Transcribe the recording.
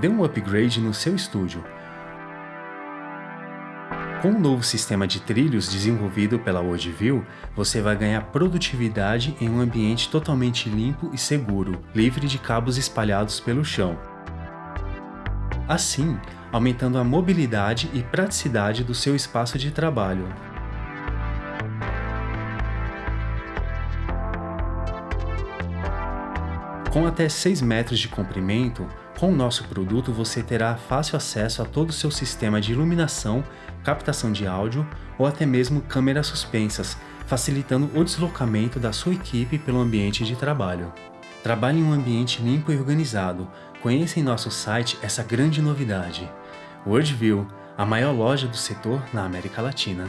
Dê um upgrade no seu estúdio. Com o novo sistema de trilhos desenvolvido pela WorldView, você vai ganhar produtividade em um ambiente totalmente limpo e seguro, livre de cabos espalhados pelo chão. Assim, aumentando a mobilidade e praticidade do seu espaço de trabalho. Com até 6 metros de comprimento, com o nosso produto você terá fácil acesso a todo o seu sistema de iluminação, captação de áudio ou até mesmo câmeras suspensas, facilitando o deslocamento da sua equipe pelo ambiente de trabalho. Trabalhe em um ambiente limpo e organizado. Conheça em nosso site essa grande novidade. WorldView, a maior loja do setor na América Latina.